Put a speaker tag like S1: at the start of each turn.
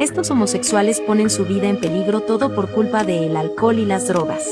S1: Estos homosexuales ponen su vida en peligro todo por culpa del alcohol y las drogas.